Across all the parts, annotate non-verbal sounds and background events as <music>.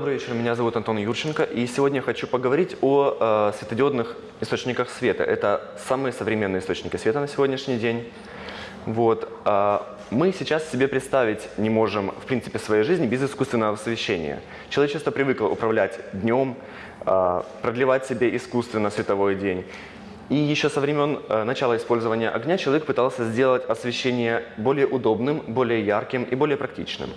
Добрый вечер, меня зовут Антон Юрченко, и сегодня я хочу поговорить о э, светодиодных источниках света. Это самые современные источники света на сегодняшний день. Вот. А мы сейчас себе представить не можем, в принципе, своей жизни без искусственного освещения. Человечество привыкло управлять днем, э, продлевать себе искусственно световой день. И еще со времен э, начала использования огня человек пытался сделать освещение более удобным, более ярким и более практичным.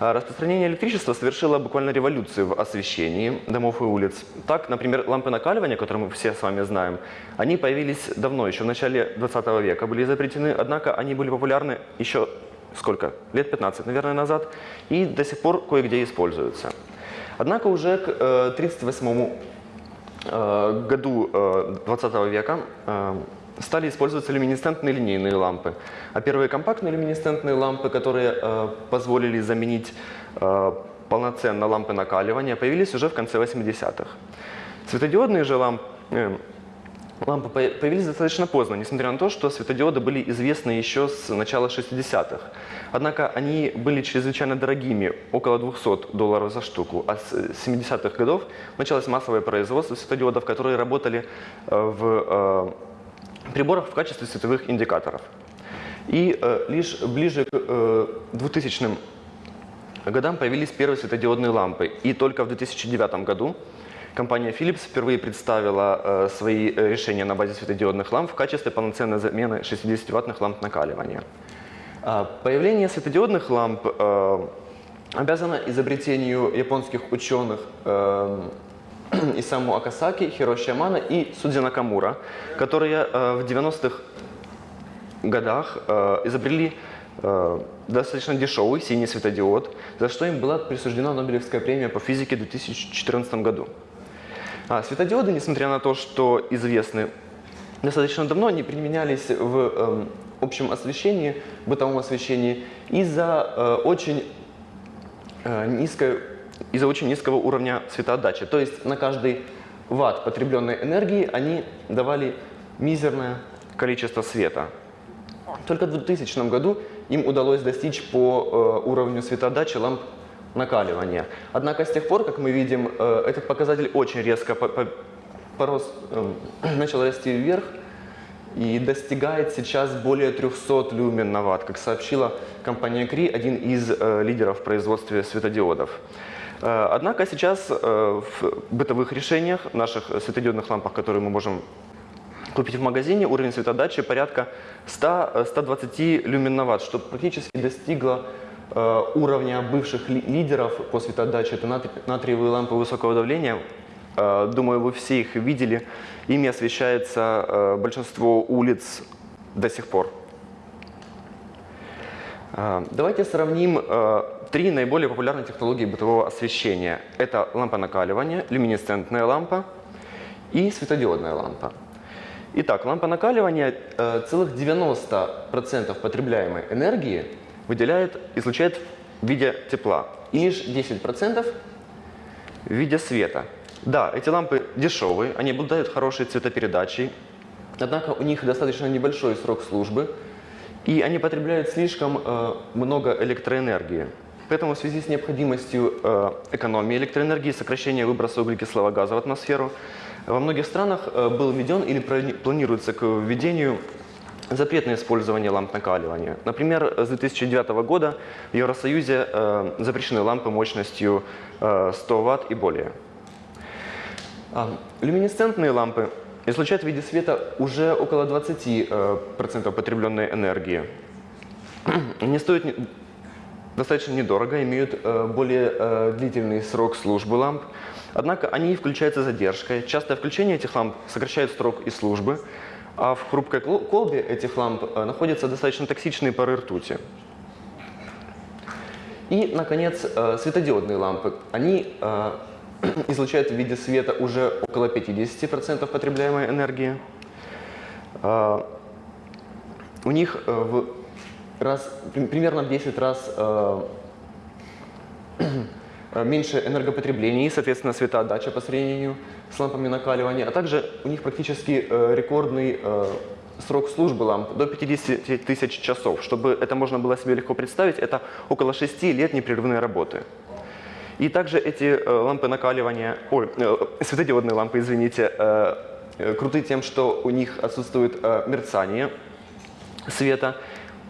А Распространение электричества совершило буквально революцию в освещении домов и улиц. Так, например, лампы накаливания, которые мы все с вами знаем, они появились давно, еще в начале 20 века были изобретены, однако они были популярны еще сколько? Лет 15, наверное, назад, и до сих пор кое-где используются. Однако уже к 1938 э, году 20 века э, стали использоваться люминесцентные линейные лампы. А первые компактные люминесцентные лампы, которые э, позволили заменить э, полноценно лампы накаливания, появились уже в конце 80-х. Светодиодные же лампы, э, лампы появились достаточно поздно, несмотря на то, что светодиоды были известны еще с начала 60-х. Однако они были чрезвычайно дорогими, около 200 долларов за штуку. А с 70-х годов началось массовое производство светодиодов, которые работали э, в э, приборах в качестве световых индикаторов. И э, лишь ближе к э, 2000 годам появились первые светодиодные лампы. И только в 2009 году компания Philips впервые представила э, свои э, решения на базе светодиодных ламп в качестве полноценной замены 60-ваттных ламп накаливания. А появление светодиодных ламп э, обязано изобретению японских ученых э, <clears throat> Исаму Акасаки, Хироши Ямана и Судзи Накамура, которые э, в 90-х годах э, изобрели э, достаточно дешевый синий светодиод, за что им была присуждена Нобелевская премия по физике в 2014 году. А светодиоды, несмотря на то, что известны достаточно давно, они применялись в э, общем освещении, бытовом освещении из-за очень низкой из-за очень низкого уровня светоотдачи. То есть на каждый ватт потребленной энергии они давали мизерное количество света. Только в 2000 году им удалось достичь по э, уровню светоотдачи ламп накаливания. Однако с тех пор, как мы видим, э, этот показатель очень резко по по порос, э, <clears throat> начал расти вверх и достигает сейчас более 300 люмен на ватт, как сообщила компания Кри, один из э, лидеров в производстве светодиодов. Э, однако сейчас э, в бытовых решениях, наших светодиодных лампах, которые мы можем купить в магазине, уровень светодачи порядка 100-120 э, люмен на ватт, что практически достигло уровня бывших лидеров по светодаче. Это натриевые лампы высокого давления. Думаю, вы все их видели. Ими освещается большинство улиц до сих пор. Давайте сравним три наиболее популярные технологии бытового освещения. Это лампа накаливания, люминесцентная лампа и светодиодная лампа. Итак, лампа накаливания э, целых 90% потребляемой энергии выделяет, излучает в виде тепла и лишь 10% в виде света. Да, эти лампы дешевые, они обладают хорошей цветопередачей, однако у них достаточно небольшой срок службы, и они потребляют слишком э, много электроэнергии. Поэтому в связи с необходимостью э, экономии электроэнергии, сокращения выброса углекислого газа в атмосферу, во многих странах э, был введен или планируется к введению запрет на использование ламп накаливания. Например, с 2009 года в Евросоюзе э, запрещены лампы мощностью 100 Вт и более. А, люминесцентные лампы излучают в виде света уже около 20% потребленной энергии. <clears throat> Не стоит достаточно недорого, имеют э, более э, длительный срок службы ламп. Однако они включаются задержкой. Частое включение этих ламп сокращает срок и службы, а в хрупкой колбе этих ламп э, находятся достаточно токсичные пары ртути. И, наконец, светодиодные лампы. Они <clears throat> излучают в виде света уже около 50% потребляемой энергии. У них в раз, примерно в 10 раз э, меньше энергопотребления и, соответственно, светоотдача по сравнению с лампами накаливания, а также у них практически э, рекордный э, срок службы ламп до 50 тысяч часов. Чтобы это можно было себе легко представить, это около 6 лет непрерывной работы. И также эти э, лампы накаливания, ой, э, светодиодные лампы, извините, э, э, круты тем, что у них отсутствует э, мерцание света.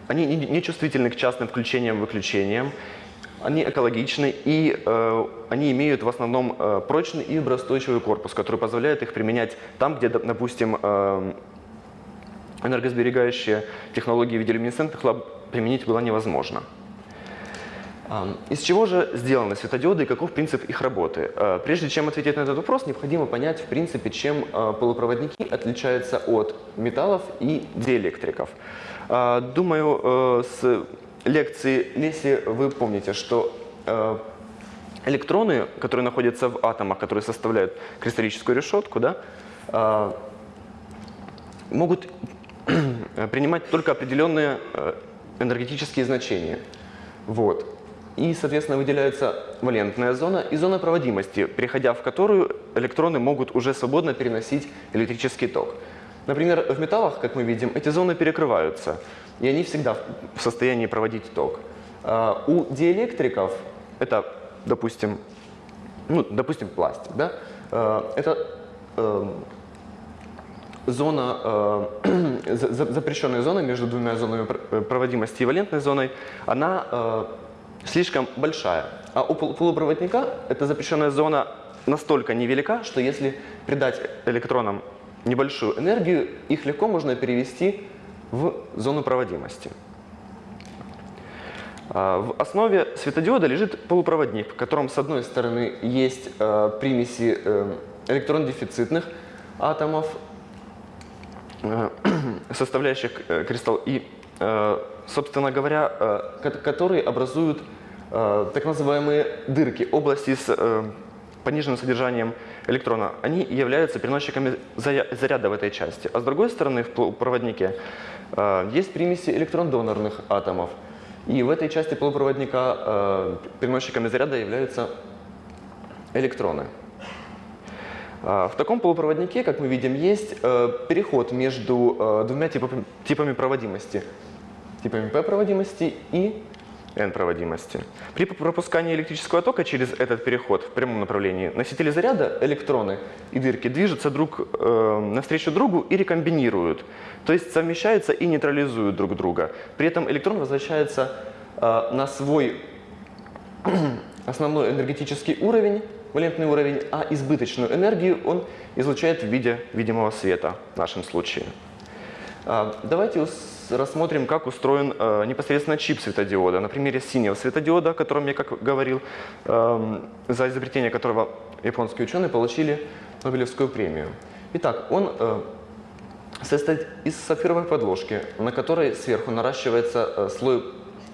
Они не, чувствительны к частным включениям-выключениям. Они экологичны и э, они имеют в основном э, прочный и виброустойчивый корпус, который позволяет их применять там, где, доп- допустим, э, энергосберегающие технологии в виде люминесцентных ламп применить было невозможно. Из чего же сделаны светодиоды и каков принцип их работы? Э, Прежде чем ответить на этот вопрос, необходимо понять, в принципе, чем э, полупроводники отличаются от металлов и диэлектриков. Э, Думаю, э, с лекции Леси вы помните, что э, электроны, которые находятся в атомах, которые составляют кристаллическую решетку, да, э, могут <clears throat> принимать только определенные э, энергетические значения. Вот. И, соответственно, выделяется валентная зона и зона проводимости, переходя в которую электроны могут уже свободно переносить электрический ток. Например, в металлах, как мы видим, эти зоны перекрываются, и они всегда в состоянии проводить ток. А У диэлектриков, это, допустим, ну, допустим, пластик, да, э, это эм, зона, э, <clears throat> за- за- запрещенная зона между двумя зонами э, проводимости и валентной зоной, она э, слишком большая. А у пол- полупроводника эта запрещенная зона настолько невелика, что если придать электронам небольшую энергию, их легко можно перевести в зону проводимости. А, В основе светодиода лежит полупроводник, в котором с одной стороны есть э, примеси э, электрон-дефицитных атомов, э, <clears throat> составляющих кристалл, и, собственно говоря, ко- которые образуют так называемые дырки, области с пониженным содержанием электрона. Они являются переносчиками заря- заряда в этой части. А с другой стороны, в полупроводнике э, есть примеси электрон-донорных атомов. И в этой части полупроводника э, переносчиками заряда являются электроны. А, В таком полупроводнике, как мы видим, есть э, переход между э, двумя типами, проводимости. Типами P проводимости и N проводимости. При пропускании электрического тока через этот переход в прямом направлении носители заряда, электроны и дырки движутся друг э, навстречу другу и рекомбинируют. То есть совмещаются и нейтрализуют друг друга. При этом электрон возвращается э, на свой <clears throat> основной энергетический уровень, валентный уровень, а избыточную энергию он излучает в виде видимого света в нашем случае. А, Давайте рассмотрим, как устроен э, непосредственно чип светодиода. На примере синего светодиода, о котором я как говорил, эм, за изобретение которого японские ученые получили Нобелевскую премию. Итак, он э, состоит из сапфировой подложки, на которой сверху наращивается э, слой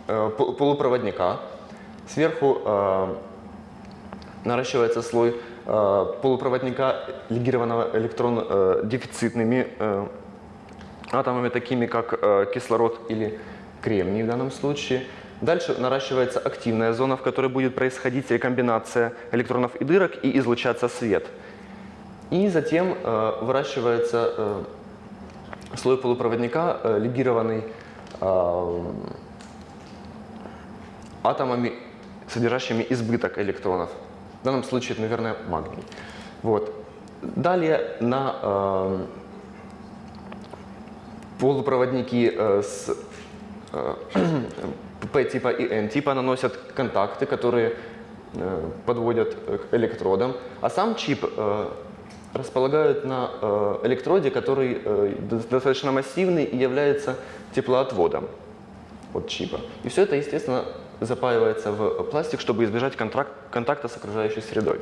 пол- полупроводника, сверху наращивается слой полупроводника, легированного электрон э, дефицитными э, атомами, такими как э, кислород или кремний в данном случае. Дальше наращивается активная зона, в которой будет происходить рекомбинация электронов и дырок и излучаться свет. И затем э, выращивается э, слой полупроводника, э, легированный э, атомами, содержащими избыток электронов. В данном случае это, наверное, магний. Вот. Далее на э, полупроводники э, с э, <clears throat> P-типа и N-типа наносят контакты, которые э, подводят э, к электродам, а сам чип э, располагают на э, электроде, который э, до- достаточно массивный и является теплоотводом от чипа. И все это, естественно, запаивается в пластик, чтобы избежать контакта с окружающей средой.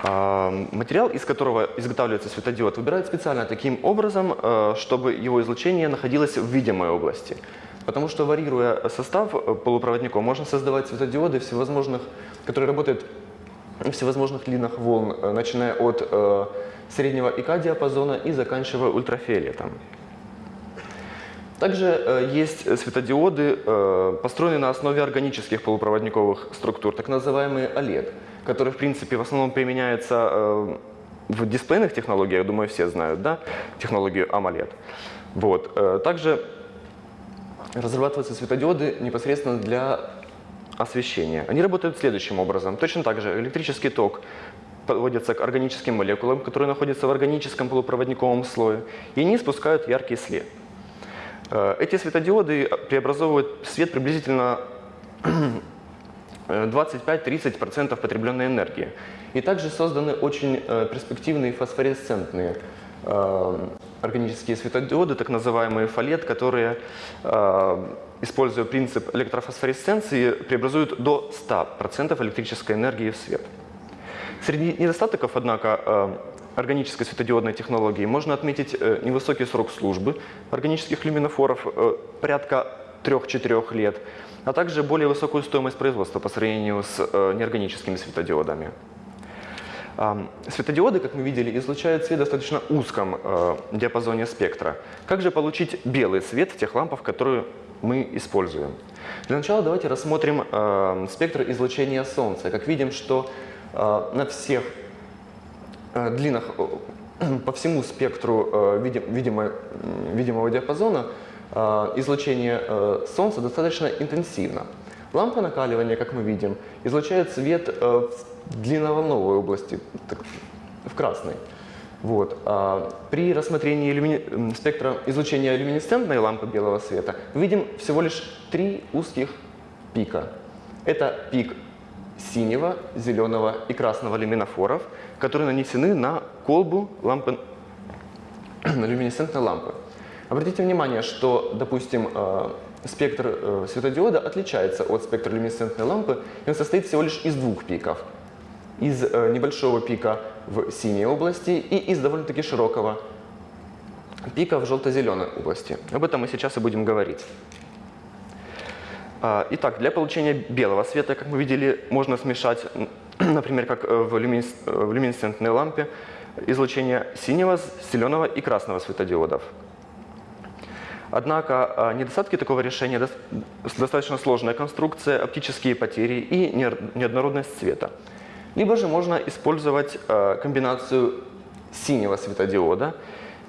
А, Материал, из которого изготавливается светодиод, выбирают специально таким образом, э, чтобы его излучение находилось в видимой области. Потому что, варьируя состав э, полупроводников, можно создавать светодиоды всевозможных, которые работают в всевозможных длинах волн, э, начиная от среднего ИК-диапазона и заканчивая ультрафиолетом. Также есть светодиоды, построенные на основе органических полупроводниковых структур, так называемые OLED, которые, в принципе, в основном применяются э, в дисплейных технологиях, думаю, все знают, да, технологию AMOLED. Вот. э, Также разрабатываются светодиоды непосредственно для освещения. Они работают следующим образом. Точно так же электрический ток подводится к органическим молекулам, которые находятся в органическом полупроводниковом слое, и они спускают яркий свет. Э, эти светодиоды преобразовывают свет приблизительно <clears throat> 25-30% потребленной энергии. И также созданы очень э, перспективные фосфоресцентные э, органические светодиоды, так называемые фалет, которые, используя принцип электрофосфоресценции, преобразуют до 100% электрической энергии в свет. Среди недостатков, однако, э, органической светодиодной технологии можно отметить э, невысокий срок службы органических люминофоров, э, порядка 3-4 лет, а также более высокую стоимость производства по сравнению с неорганическими светодиодами. Светодиоды, как мы видели, излучают свет в достаточно узком диапазоне спектра. Как же получить белый свет в тех лампах, которые мы используем? Для начала давайте рассмотрим спектр излучения Солнца. Как видим, что Э, на всех э, длинах, э, <clears throat> по всему спектру видимо, видимого диапазона излучение Солнца достаточно интенсивно. Лампа накаливания, как мы видим, излучает свет в длинноволновой области, в красной. Вот. При рассмотрении люмини... спектра излучения люминесцентной лампы белого света видим всего лишь три узких пика. Это пик синего, зеленого и красного люминофоров, которые нанесены на колбу лампы, <clears throat> люминесцентной лампы. Обратите внимание, что, допустим, э, спектр э, светодиода отличается от спектра люминесцентной лампы, и он состоит всего лишь из двух пиков. Из э, небольшого пика в синей области и из довольно-таки широкого пика в желто-зеленой области. Об этом мы сейчас и будем говорить. А, итак, для получения белого света, как мы видели, можно смешать, <clears throat> например, как в, люминесцентной лампе, излучение синего, зеленого и красного светодиодов. Однако а, недостатки такого решения – достаточно сложная конструкция, оптические потери и неоднородность цвета. Либо же можно использовать а, комбинацию синего светодиода,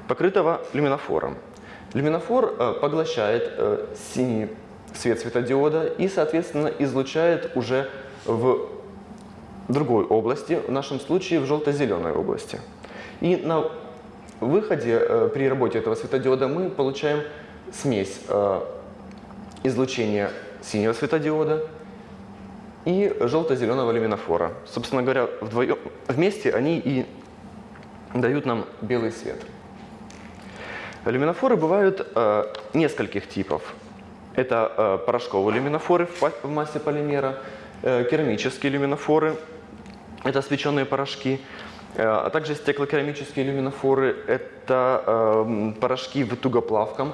покрытого люминофором. Люминофор поглощает э, синий свет светодиода и, соответственно, излучает уже в другой области, в нашем случае в желто-зеленой области. И на выходе при работе этого светодиода мы получаем смесь э, излучения синего светодиода и желто-зеленого люминофора. Собственно говоря, вдвоем, вместе они и дают нам белый свет. Люминофоры бывают э, нескольких типов. Это э, порошковые люминофоры в массе полимера, керамические люминофоры, это свеченные порошки, а также стеклокерамические люминофоры, это э, порошки в тугоплавком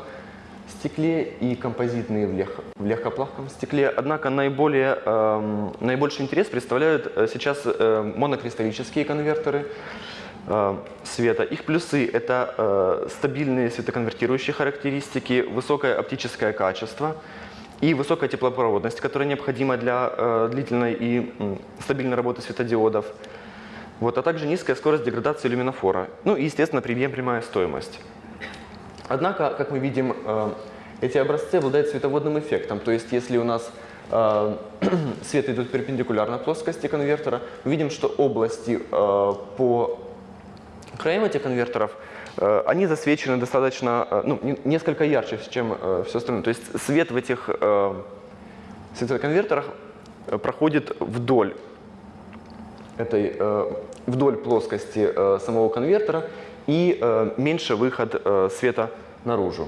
стекле и композитные в, лег, в легкоплавком стекле. Однако наиболее, э, наибольший интерес представляют э, сейчас э, монокристаллические конвертеры, Э, света. Их плюсы – это э, стабильные светоконвертирующие характеристики, высокое оптическое качество и высокая теплопроводность, которая необходима для э, длительной и стабильной работы светодиодов. Вот, а также низкая скорость деградации люминофора. Ну и, естественно, приемлемая стоимость. Однако, как мы видим, эти образцы обладают световодным эффектом. То есть, если у нас <clears throat> свет идет перпендикулярно плоскости конвертера, мы видим, что области по краям этих конвертеров, э, они засвечены достаточно, э, ну, несколько ярче, чем э, все остальное. То есть свет в этих светоконвертерах проходит вдоль этой, вдоль плоскости самого конвертера и меньше выход света наружу.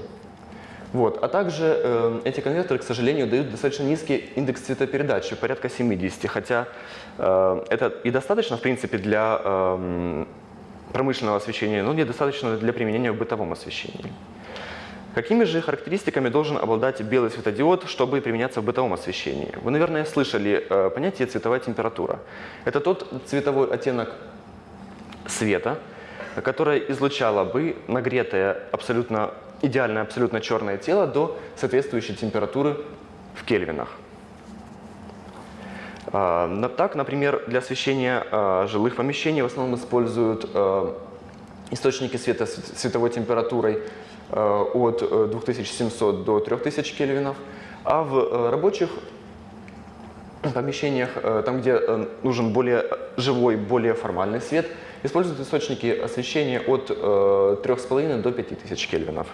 Вот. А также э, эти конвертеры, к сожалению, дают достаточно низкий индекс цветопередачи, порядка 70, хотя э, это и достаточно, в принципе, для э, промышленного освещения, но недостаточно для применения в бытовом освещении. Какими же характеристиками должен обладать белый светодиод, чтобы применяться в бытовом освещении? Вы, наверное, слышали э, понятие цветовая температура. Это тот цветовой оттенок света, которое излучало бы нагретое абсолютно идеальное абсолютно черное тело до соответствующей температуры в кельвинах. А, так, например, для освещения а, жилых помещений в основном используют а, источники света с световой температурой от 2700 до 3000 кельвинов, а в рабочих помещениях, э, там, где э, нужен более живой, более формальный свет, используют источники освещения от э, 3,5 до 5000 кельвинов.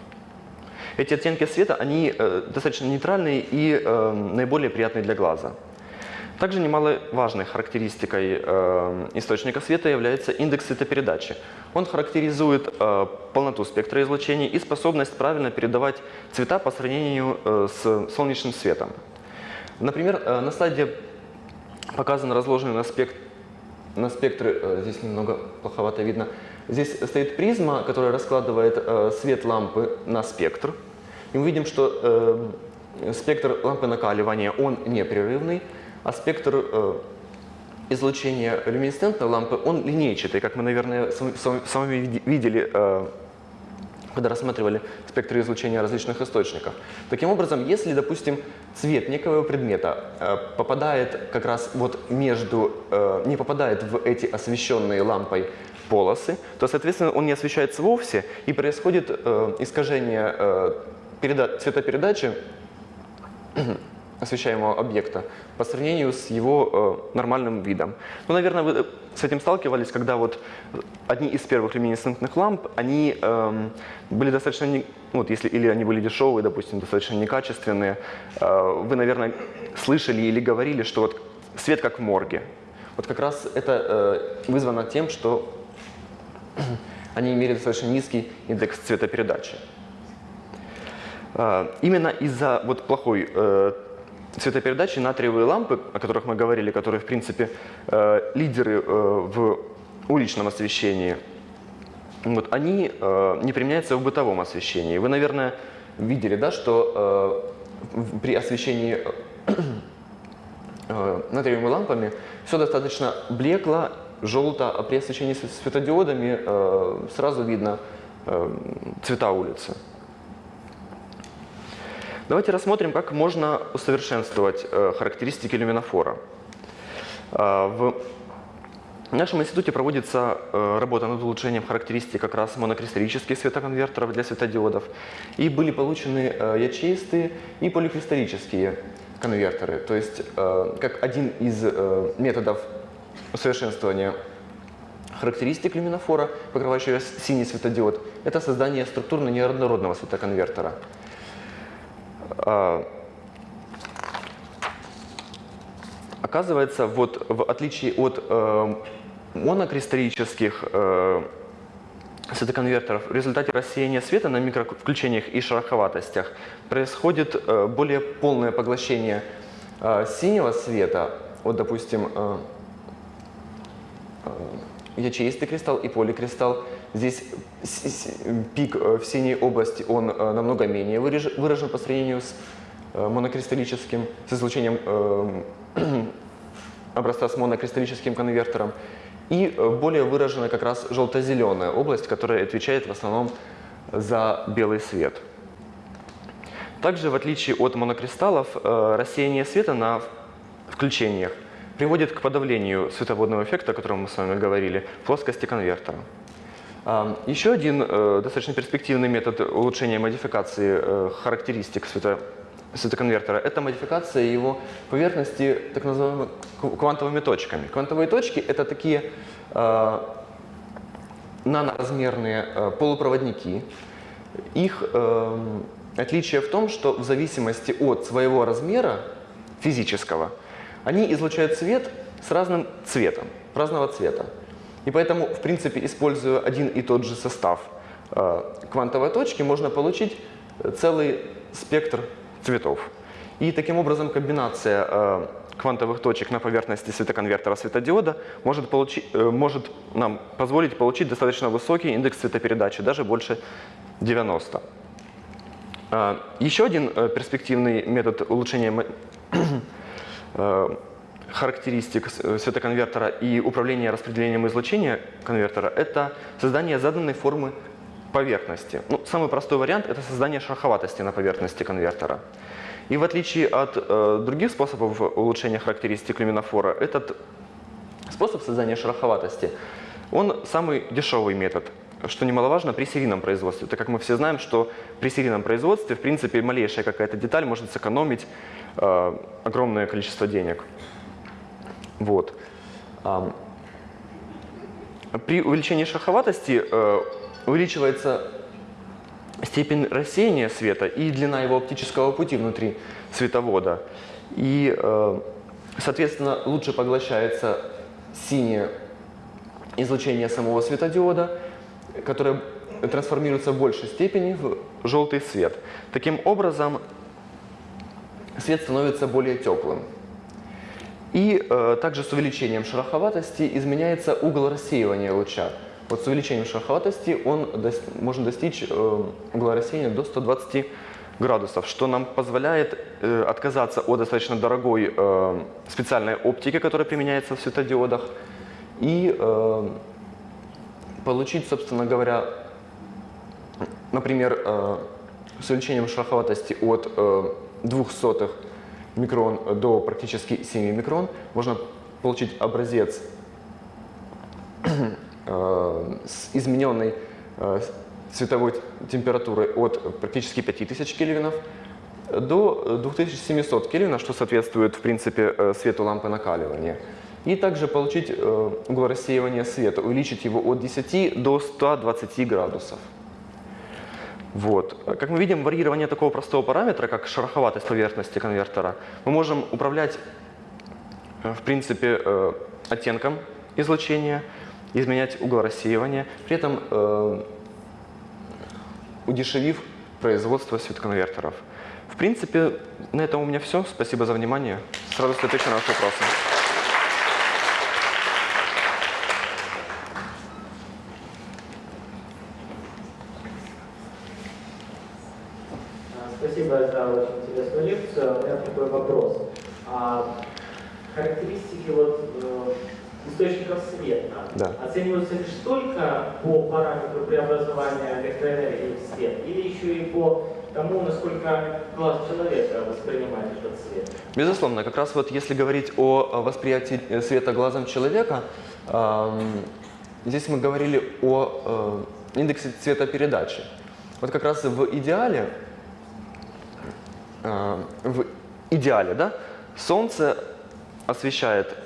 Эти оттенки света, они э, достаточно нейтральные и э, наиболее приятные для глаза. Также немаловажной характеристикой э, источника света является индекс светопередачи. Он характеризует э, полноту спектра излучения и способность правильно передавать цвета по сравнению э, с солнечным светом. Например, э, на слайде показан разложенный на, спект... на спектры, э, здесь немного плоховато видно, здесь стоит призма, которая раскладывает э, свет лампы на спектр. И мы видим, что спектр лампы накаливания, он непрерывный, а спектр излучения люминесцентной лампы, он линейчатый, как мы, наверное, с вами видели, когда рассматривали спектры излучения различных источников. Таким образом, если, допустим, цвет некого предмета э, попадает как раз вот между, не попадает в эти освещенные лампой полосы, то, соответственно, он не освещается вовсе, и происходит искажение цветопередачи освещаемого объекта по сравнению с его э, нормальным видом. Ну, наверное, вы с этим сталкивались, когда вот одни из первых люминесцентных ламп, они э, были достаточно, не, ну, вот если или они были дешевые, допустим, достаточно некачественные, э, вы, наверное, слышали или говорили, что вот свет как в морге. Вот как раз это э, вызвано тем, что <clears throat> они имели достаточно низкий индекс цветопередачи. Э, именно из-за вот плохой цветопередачи натриевые лампы, о которых мы говорили, которые, в принципе, э, лидеры э, в уличном освещении, вот, они э, не применяются в бытовом освещении. Вы, наверное, видели, да, что при освещении <clears throat> натриевыми лампами все достаточно блекло, желто, а при освещении светодиодами сразу видно цвета улицы. Давайте рассмотрим, как можно усовершенствовать э, характеристики люминофора. Э, в нашем институте проводится э, работа над улучшением характеристик как раз монокристаллических светоконвертеров для светодиодов. И были получены ячеистые и поликристаллические конвертеры. То есть, как один из методов усовершенствования характеристик люминофора, покрывающего синий светодиод, это создание структурно неоднородного светоконвертера. А, оказывается, вот в отличие от э, монокристаллических э, светоконвертеров, в результате рассеяния света на микровключениях и шероховатостях происходит э, более полное поглощение э, синего света, вот, допустим, э, ячеистый кристалл и поликристалл, Здесь пик э, в синей области, он э, намного менее выражен по сравнению с э, монокристаллическим, с излучением <clears throat> образца с монокристаллическим конвертером. И более выражена как раз желто-зеленая область, которая отвечает в основном за белый свет. Также, в отличие от монокристаллов, рассеяние света на включениях приводит к подавлению световодного эффекта, о котором мы с вами говорили, в плоскости конвертера. Еще один э, достаточно перспективный метод улучшения модификации э, характеристик свето, светоконвертера – это модификация его поверхности так называемыми квантовыми точками. Квантовые точки – это такие э, наноразмерные полупроводники. Их э, отличие в том, что в зависимости от своего размера физического, они излучают свет с разным цветом, разного цвета. И поэтому, в принципе, используя один и тот же состав э, квантовой точки, можно получить целый спектр цветов. И таким образом комбинация э, квантовых точек на поверхности светоконвертера светодиода может, получить, э, может нам позволить получить достаточно высокий индекс цветопередачи, даже больше 90. Еще один перспективный метод улучшения <clears throat> характеристик э, светоконвертера и управления распределением излучения конвертера – это создание заданной формы поверхности. Ну, самый простой вариант – это создание шероховатости на поверхности конвертера. И в отличие от э, других способов улучшения характеристик люминофора, этот способ создания шероховатости, он самый дешевый метод, что немаловажно при серийном производстве, так как мы все знаем, что при серийном производстве, в принципе, малейшая какая-то деталь может сэкономить э, огромное количество денег. Вот. При увеличении шероховатости э, увеличивается степень рассеяния света и длина его оптического пути внутри световода. И, э, соответственно, лучше поглощается синее излучение самого светодиода, которое трансформируется в большей степени в желтый свет. Таким образом, свет становится более теплым. И э, также с увеличением шероховатости изменяется угол рассеивания луча. Вот с увеличением шероховатости он дос- можно достичь э, угла рассеяния до 120 градусов, что нам позволяет э, отказаться от достаточно дорогой э, специальной оптики, которая применяется в светодиодах, и э, получить, собственно говоря, например, э, с увеличением шероховатости от э, 0,02 микрон до практически 7 микрон можно получить образец <clears throat> э, с измененной э, световой температурой от практически 5000 кельвинов до 2700 кельвинов, что соответствует, в принципе, э, свету лампы накаливания. И также получить э, угол рассеивания света, увеличить его от 10 до 120 градусов. Вот. Как мы видим, варьирование такого простого параметра, как шероховатость поверхности конвертера, мы можем управлять, э, в принципе, э, оттенком излучения, изменять угол рассеивания, при этом э, удешевив производство светоконвертеров. В принципе, на этом у меня все. Спасибо за внимание. С радостью отвечу на ваши вопросы. А, Спасибо за очень интересную лекцию. У меня такой вопрос. А характеристики вот, э, источников света Да. оцениваются лишь только по преобразования электроэнергии в свет или еще и по тому, насколько глаз человека воспринимает этот свет? Безусловно, как раз вот если говорить о восприятии э, света глазом человека, здесь мы говорили о э, индексе цветопередачи. Вот как раз в идеале, э, в идеале, да, Солнце освещает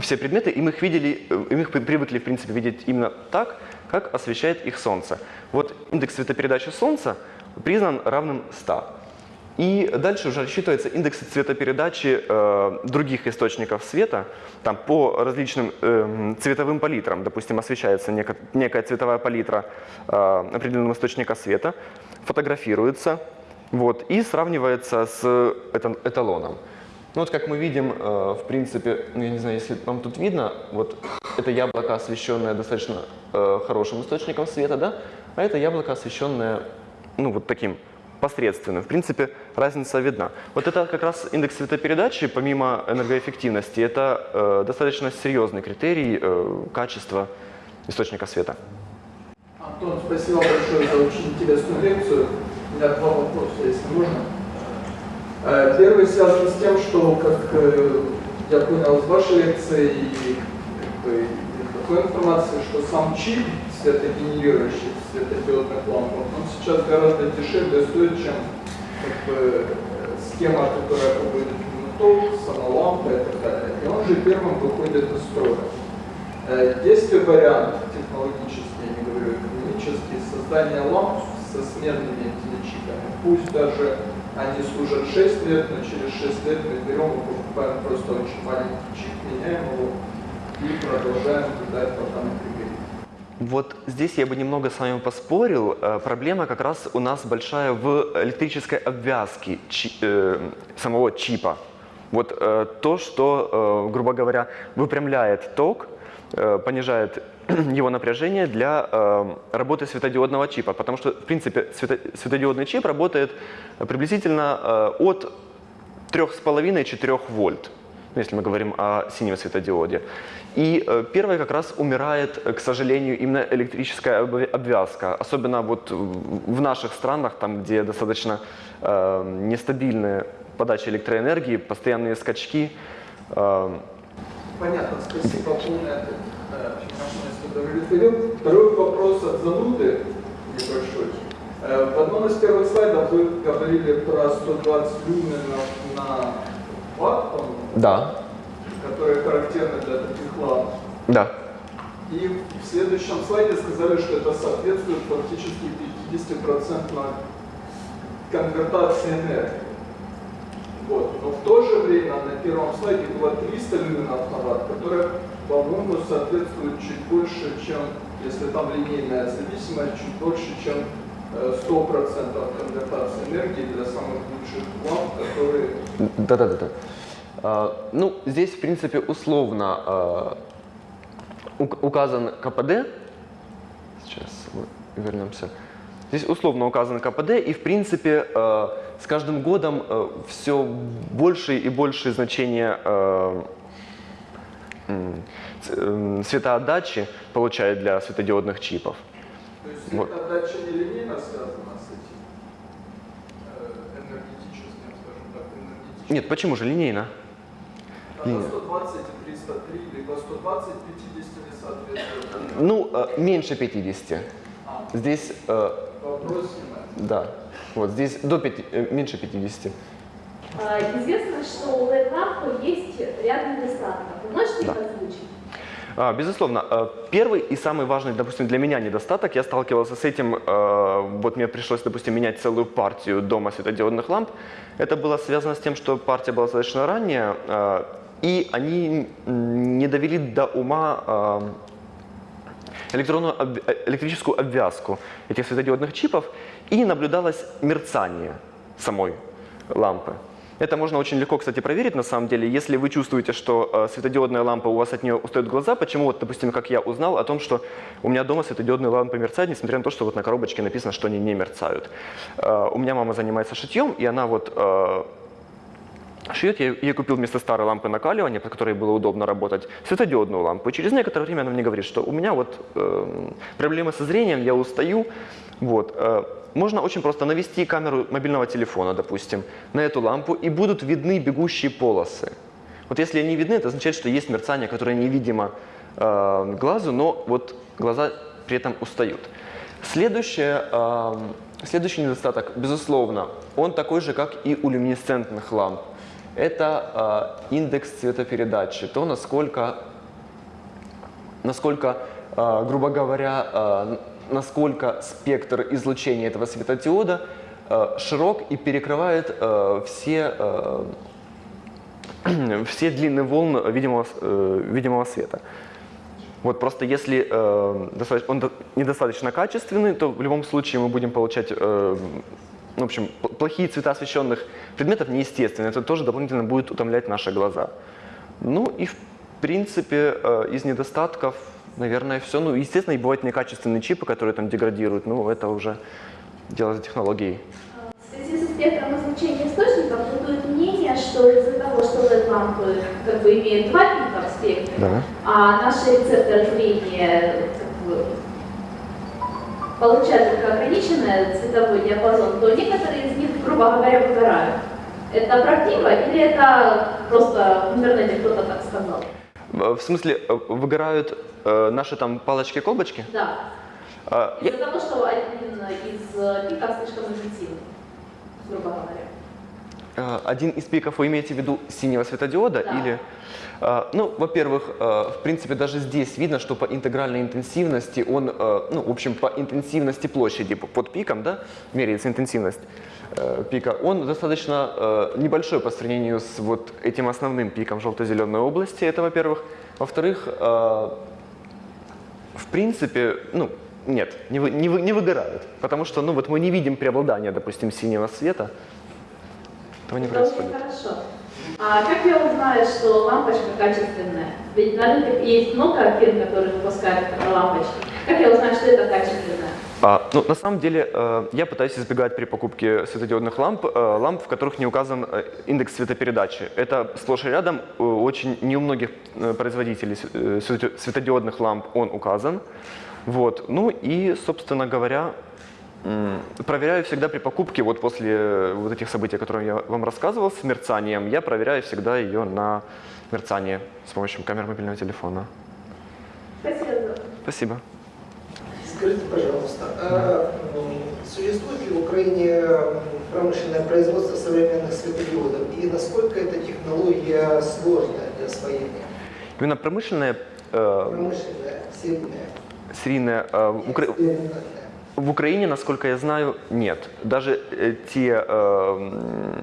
все предметы, и мы их видели, и мы их при- привыкли, в принципе, видеть именно так, как освещает их Солнце. Вот индекс цветопередачи Солнца признан равным 100. И дальше уже рассчитывается индекс цветопередачи э, других источников света, там по различным эм, цветовым палитрам, допустим, освещается неко- некая цветовая палитра э, определенного источника света, фотографируется, вот, и сравнивается с эталоном. Ну вот как мы видим, э, в принципе, ну, я не знаю, если вам тут видно, вот это яблоко, освещенное достаточно э, хорошим источником света, да, а это яблоко, освещенное, ну вот таким посредственным. В принципе, разница видна. Вот это как раз индекс цветопередачи, помимо энергоэффективности, это э, достаточно серьезный критерий качества источника света. Антон, спасибо большое за очень интересную лекцию. У меня два вопроса, если можно. Э, Первый связан с тем, что, как э, я понял из вашей лекции и как бы, такой информации, что сам чип светогенерирующий светодиодных лампах, он сейчас гораздо дешевле стоит, чем как бы, схема, которая будет ток, сама лампа и так далее. И он же первым выходит из строя. Э, Есть ли вариант технологический, я не говорю экономический, создания ламп со сменными этими чипами? Пусть даже они служат 6 лет, но через 6 лет мы берем и покупаем просто очень маленький чип, меняем его и продолжаем ждать, пока он пригодится. Вот здесь я бы немного с вами поспорил. Э, Проблема как раз у нас большая в электрической обвязке чи- э, самого чипа. Вот э, то, что, э, грубо говоря, выпрямляет ток, э, понижает <clears throat> его напряжение для э, работы светодиодного чипа. Потому что, в принципе, свето- светодиодный чип работает приблизительно э, от 3,5-4 вольт, ну, если мы говорим о синем светодиоде. И э, первое как раз умирает, э, к сожалению, именно электрическая обвя- обвязка, особенно вот в наших странах, там, где достаточно э, нестабильная подача электроэнергии, постоянные скачки. э, Понятно, спасибо, полный ответ. Очень удовлетворил. Второй вопрос от зануды небольшой. Э, В одном из первых слайдов вы говорили про 120 люменов на ватт, да. которые характерны для таких ламп. Да. И в следующем слайде сказали, что это соответствует фактически 50% конвертации энергии. Вот. Но в то же время на первом слайде было 300 люминов на ватт, которые, по-моему, соответствуют чуть больше, чем, если там линейная зависимость, чуть больше, чем э, 100% конвертации энергии для самых лучших ламп, которые Да-да-да. А, Ну, здесь, в принципе, условно а, ук- указан КПД. Сейчас вернемся. Здесь условно указан КПД, и, в принципе, э, с каждым годом все больше и больше значения э, м, светоотдачи получает для светодиодных чипов. То есть Вот. эта отдача нелинейно связана с этим э, энергетическим, скажем так, энергетическим. Нет, почему же линейно? Линия. 120 и 303, либо 120 50 не соответствует. Ну, э, меньше 50. А, Здесь э, вопрос снимается. Да, вот здесь до пяти- э, меньше 50. А, Известно, что у LED-лампы есть ряд недостатков. Вы можете Да. их озвучить? А, Безусловно, э, первый и самый важный, допустим, для меня недостаток, я сталкивался с этим, вот мне пришлось, допустим, менять целую партию дома светодиодных ламп. Это было связано с тем, что партия была достаточно ранняя, и они не довели до ума электронную э, электрическую обвязку этих светодиодных чипов, и наблюдалось мерцание самой лампы. Это можно очень легко, кстати, проверить на самом деле. Если вы чувствуете, что э, светодиодная лампа, у вас от нее устают глаза, почему, вот, допустим, как я узнал о том, что у меня дома светодиодные лампы мерцают, несмотря на то, что вот на коробочке написано, что они не мерцают. Э, у меня мама занимается шитьем, и она вот э, шьет. Я ей купил вместо старой лампы накаливания, по которой было удобно работать, светодиодную лампу. И через некоторое время она мне говорит, что у меня вот э, проблемы со зрением, я устаю. Вот. Можно очень просто навести камеру мобильного телефона, допустим, на эту лампу, и будут видны бегущие полосы. Вот если они видны, это означает, что есть мерцание, которое невидимо э, глазу, но вот глаза при этом устают. Следующее, э, следующий недостаток, безусловно, он такой же, как и у люминесцентных ламп. Это э, индекс цветопередачи, то, насколько, насколько э, грубо говоря, э, насколько спектр излучения этого светодиода э, широк и перекрывает э, все, э, <clears throat> все длины волн видимого, видимого света. Вот просто если э, он до- недостаточно качественный, то в любом случае мы будем получать, э, ну, в общем, пл- плохие цвета освещенных предметов неестественные. Это тоже дополнительно будет утомлять наши глаза. Ну и в принципе э, из недостатков, наверное, все. Ну, естественно, и бывают некачественные чипы, которые там деградируют. Ну, это уже дело за технологией. В связи со спектром излучения источников бытует мнение, что из-за того, что LED-лампы как бы имеют два пика в спектре, Да. а наши рецепторы зрения как бы, получают только ограниченный цветовой диапазон, то некоторые из них, грубо говоря, выгорают. Это правдиво или это просто в интернете кто-то так сказал? В смысле, э, выгорают э, наши там палочки-колбочки? Да. Э, я- Из-за того, что один из э, пиков слишком интенсивный, грубо говоря. Э, Один из пиков вы имеете в виду синего светодиода Да. или? э, Ну, во-первых, э, в принципе, даже здесь видно, что по интегральной интенсивности он, э, ну, в общем, по интенсивности площади под пиком, да, меряется интенсивность э, пика, он достаточно э, небольшой по сравнению с вот этим основным пиком желто-зеленой области, это во-первых. Во-вторых, э, в принципе, ну, нет, не, вы, не, вы- не выгорают, потому что, ну, вот мы не видим преобладания, допустим, синего света, этого не Это очень происходит. хорошо. А как я узнаю, что лампочка качественная? Ведь на рынке есть много фирм, которые выпускают лампочки. Как я узнаю, что это качественная? А, ну, на самом деле, э, я пытаюсь избегать при покупке светодиодных ламп, э, ламп, в которых не указан э, индекс светопередачи. Это сплошь и рядом, очень не у многих производителей светодиодных ламп он указан. Вот. Ну и, собственно говоря, проверяю всегда при покупке, вот после вот этих событий, о которых я вам рассказывал, с мерцанием, я проверяю всегда ее на мерцание с помощью камеры мобильного телефона. Спасибо. Спасибо. Скажите, пожалуйста, а существует ли в Украине промышленное производство современных светодиодов и насколько эта технология сложная? для освоения? Именно промышленное, э, Промышленное, серийное, серийное э, в, Укра- экспериментальное. в Украине, насколько я знаю, нет. Даже э, те, э,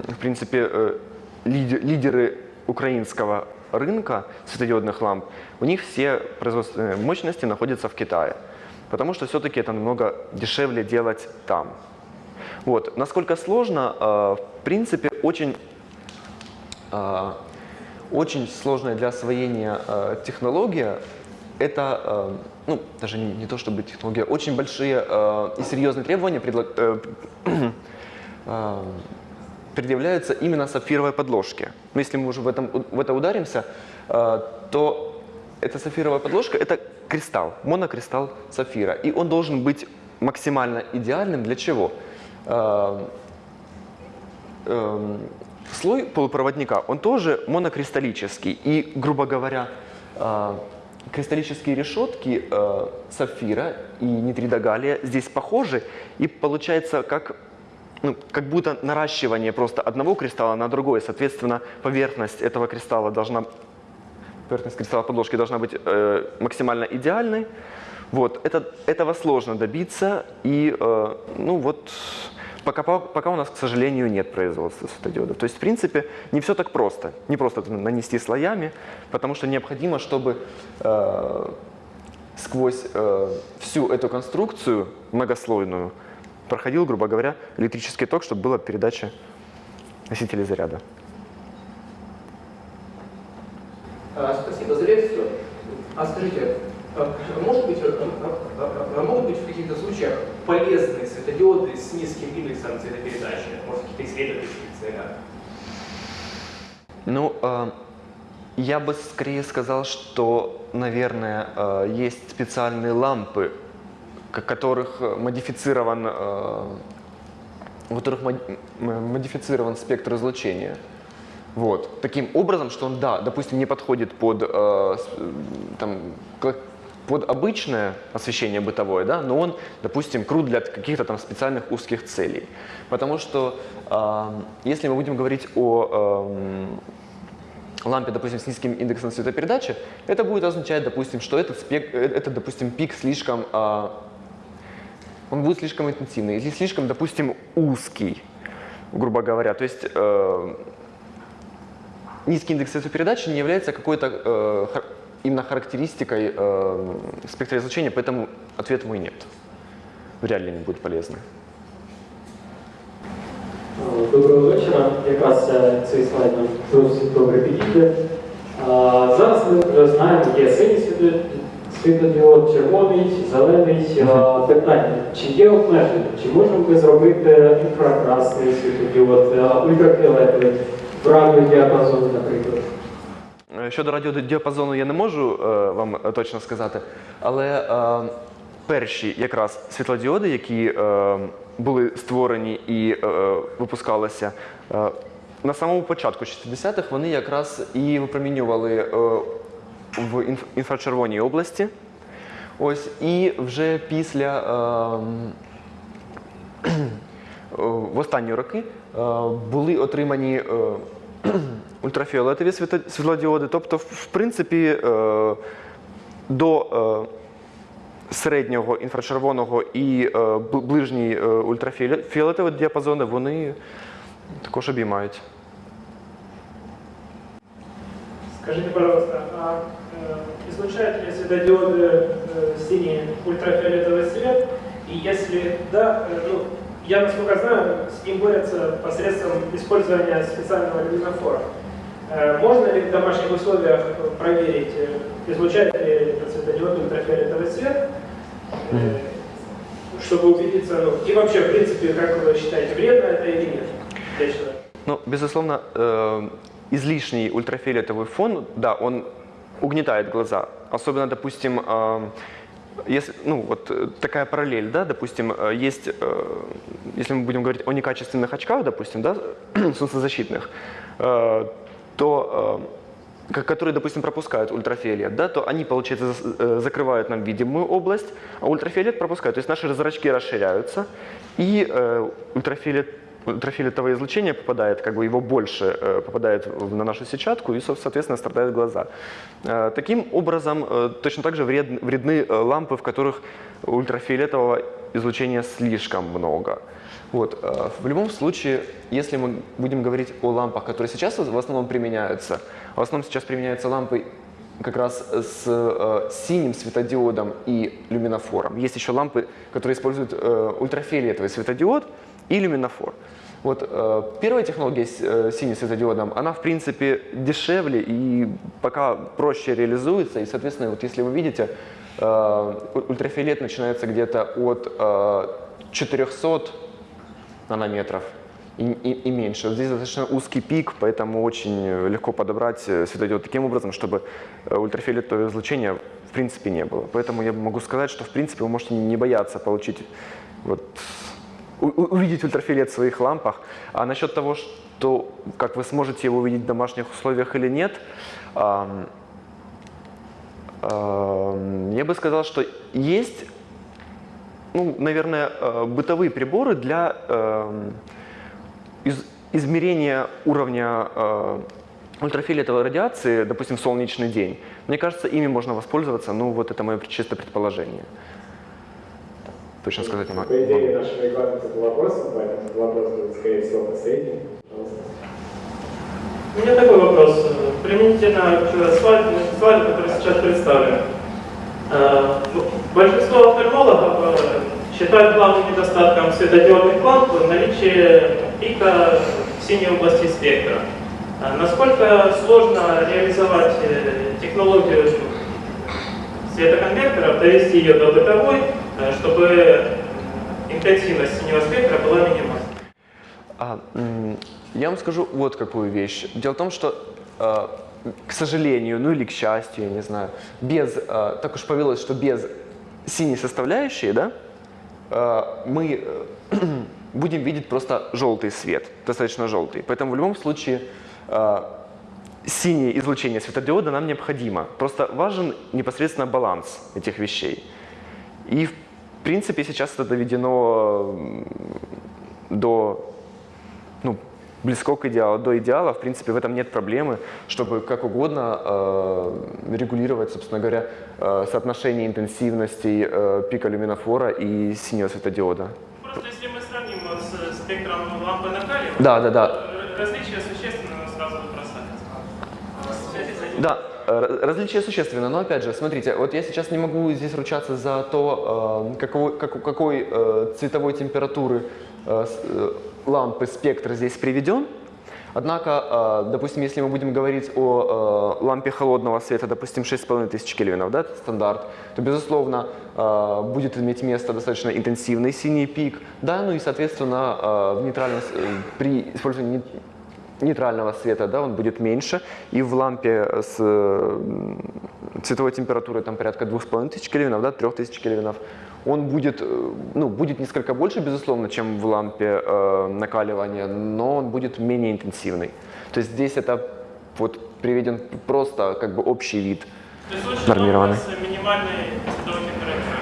в принципе, э, лиде- лидеры украинского рынка светодиодных ламп, у них все производственные мощности находятся в Китае. Потому что все-таки это намного дешевле делать там. Вот. Насколько сложно, э, в принципе, очень, э, очень сложная для освоения э, технология – это, ну, даже не, то чтобы технология, очень большие и серьезные требования <clears throat> предъявляются именно сапфировой подложке. Но если мы уже в, этом, в это ударимся, то эта сапфировая подложка – это кристалл, монокристалл сапфира. И он должен быть максимально идеальным для чего? Э, эм, слой полупроводника, он тоже монокристаллический. И, грубо говоря, э, кристаллические решетки э, сапфира и нитрида здесь похожи. И получается как, ну, как будто наращивание просто одного кристалла на другой. Соответственно, поверхность этого кристалла должна поверхность кристалла подложки должна быть э, максимально идеальной. Вот, это, этого сложно добиться, и э, ну вот, пока, пока у нас, к сожалению, нет производства светодиодов. То есть, в принципе, не все так просто. Не просто нанести слоями, потому что необходимо, чтобы э, сквозь э, всю эту конструкцию многослойную проходил, грубо говоря, электрический ток, чтобы была передача носителей заряда. А, Спасибо за лекцию. А скажите, а может быть, а, а, а могут быть в каких-то случаях полезные светодиоды с низким индексом цветопередачи? Может, какие-то исследовательских целях? Ну, я бы скорее сказал, что, наверное, есть специальные лампы, которых э, модифицирован, у которых модифицирован спектр излучения. Вот. Таким образом, что он, да, допустим, не подходит под, э, м, там, под обычное освещение бытовое, да, но он, допустим, крут для каких-то там специальных узких целей. Потому что э, если мы будем говорить о эм, лампе, допустим, с низким индексом цветопередачи, это будет означать, допустим, что этот, спек, э, этот допустим, пик слишком, а, он будет слишком интенсивный или слишком, допустим, узкий, грубо говоря. То есть э, низкий индекс цветопередачи не является какой-то э, хар- именно характеристикой э, спектра излучения, поэтому ответ мой нет. Вряд ли они будут полезны. Доброго вечора. Якраз е, цей слайд нам досить добре підійде. А, Зараз ми вже знаємо, є синій світло- світлодіод, червоний, зелений. А, Питання, чи є обмеження? Чи можемо ми зробити інфракрасний світлодіод, е, ультрафіолетовий, В радіодіапазоні, наприклад? Е, Щодо радіодіапазону я не можу е, вам е, точно сказати, але е, перші якраз світлодіоди, які е, були створені і е, випускалися на самому початку 60-х, вони якраз і випромінювали в інф- інфрачервоній області. Ось, і вже після е, Е, <clears throat> в останні роки були отримані е, <clears throat> ультрафіолетові світо- світлодіоди. Тобто, в- в принципі, е, до е, середнього інфрачервоного і е, бл- ближній е, ультрафіолетовий діапазони вони також обіймають. Скажите, пожалуйста, а э, излучают ли светодиоды э, синий ультрафиолетовый свет? И если да, э, ну, я, насколько знаю, с ним борются посредством использования специального люминофора. Э, можно ли в домашних условиях проверить, э, излучает ли этот светодиод ультрафиолетовый свет, э, чтобы убедиться, ну, и вообще, в принципе, как вы считаете, вредно это или нет для человека? Ну, безусловно, э, излишний ультрафиолетовый фон, да, он угнетает глаза. Особенно, допустим, э, если, ну, вот э, такая параллель, да, допустим, э, есть, э, если мы будем говорить о некачественных очках, допустим, да, <clears throat> солнцезащитных, то ко- которые, допустим, пропускают ультрафиолет, да, то они, получается, закрывают нам видимую область, а ультрафиолет пропускают. То есть наши зрачки расширяются, и ультрафиолет ультрафиолетовое излучение попадает, как бы его больше э, попадает на нашу сетчатку и, со- соответственно, страдают глаза. Э, Таким образом, э, точно так же вред- вредны лампы, в которых ультрафиолетового излучения слишком много. Вот. В любом случае, если мы будем говорить о лампах, которые сейчас в основном применяются, в основном сейчас применяются лампы как раз с э, синим светодиодом и люминофором. Есть еще лампы, которые используют э, ультрафиолетовый светодиод и люминофор. Вот э, первая технология с э, синим светодиодом, она в принципе дешевле и пока проще реализуется. И, соответственно, вот если вы видите, э, ультрафиолет начинается где-то от э, 400 нанометров и, и- и меньше. Здесь достаточно узкий пик, поэтому очень легко подобрать э, светодиод таким образом, чтобы э, ультрафиолетового излучения в принципе не было. Поэтому я могу сказать, что в принципе вы можете не бояться получить вот, увидеть ультрафиолет в своих лампах. А насчет того, что как вы сможете его увидеть в домашних условиях или нет, я бы сказал, что есть ну, наверное, э, бытовые приборы для эм, из- измерения уровня э, ультрафиолетовой радиации, допустим, в солнечный день. Мне кажется, ими можно воспользоваться, ну вот это мое чисто предположение. Точно сказать не могу. По идее, наш регламент был вопросом, поэтому вопрос будет, скорее всего, последний. Пожалуйста. У меня такой вопрос. Применительно к слайду, слайду который сейчас представлен. Э, Большинство офтальмологов э, считают главным недостатком светодиодных ламп наличие пика в синей области спектра. А Насколько сложно реализовать э, технологию светоконвертера, довести ее до бытовой, э, чтобы интенсивность синего спектра была минимальной? А, я вам скажу вот какую вещь. Дело в том, что, э, к сожалению, ну или к счастью, я не знаю, без, э, так уж повелось, что без синей составляющей, да, э, мы э, <clears throat> будем видеть просто желтый свет, достаточно желтый. Поэтому в любом случае синее излучение светодиода нам необходимо. Просто важен непосредственно баланс этих вещей. И в принципе сейчас это доведено до ну, близко к идеалу, до идеала, в принципе, в этом нет проблемы, чтобы как угодно э, регулировать, собственно говоря, э, соотношение интенсивностей э, пика люминофора и синего светодиода. Просто если мы сравним с спектром лампы накаливания, Да, да, да. то различия существенно сразу бросаются. В связи с э, ра- различия существенны, но опять же, смотрите, вот я сейчас не могу здесь ручаться за то, э, какого- как- какой э, цветовой температуры лампы спектр здесь приведен. Однако, допустим, если мы будем говорить о лампе холодного света, допустим, 6500 кельвинов, да, это стандарт, то, безусловно, будет иметь место достаточно интенсивный синий пик, да, ну и, соответственно, в нейтральном, при использовании нейтрального света, да, он будет меньше, и в лампе с э, цветовой температурой там порядка 2500 кельвинов, да, 3000 кельвинов, он будет, э, ну, будет несколько больше, безусловно, чем в лампе э, накаливания, но он будет менее интенсивный. То есть здесь это вот приведен просто как бы общий вид. Нормированный. минимальной цветовой температурой.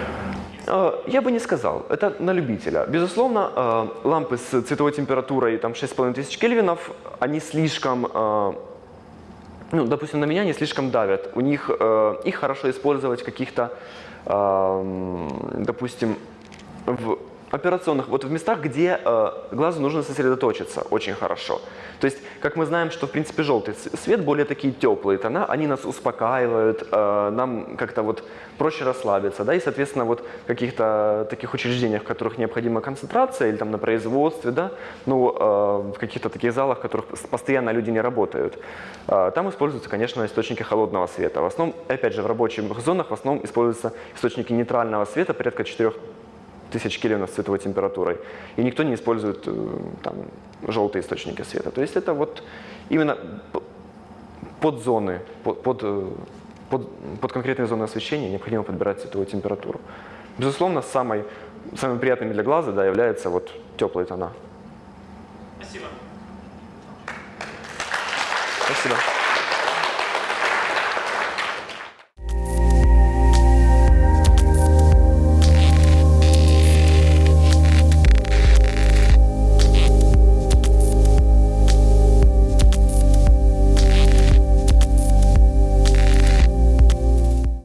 Э, Я бы не сказал, это на любителя. Безусловно, э, лампы с цветовой температурой там 6500 кельвинов, они слишком, э, ну, допустим, на меня они слишком давят. У них, их хорошо использовать в каких-то, допустим, в операционных, вот в местах, где э, глазу нужно сосредоточиться очень хорошо. То есть, как мы знаем, что в принципе желтый свет, более такие теплые тона, они нас успокаивают, э, нам как-то вот проще расслабиться, да, и, соответственно, вот в каких-то таких учреждениях, в которых необходима концентрация, или там на производстве, да, ну, э, в каких-то таких залах, в которых постоянно люди не работают, э, там используются, конечно, источники холодного света. В основном, опять же, в рабочих зонах в основном используются источники нейтрального света, порядка 4 тысяч кельвинов с цветовой температурой. И никто не использует э, там, желтые источники света. То есть это вот именно п- под зоны, под, под, э, под, под конкретные зоны освещения необходимо подбирать цветовую температуру. Безусловно, самой, самыми приятными для глаза да, являются вот теплые тона.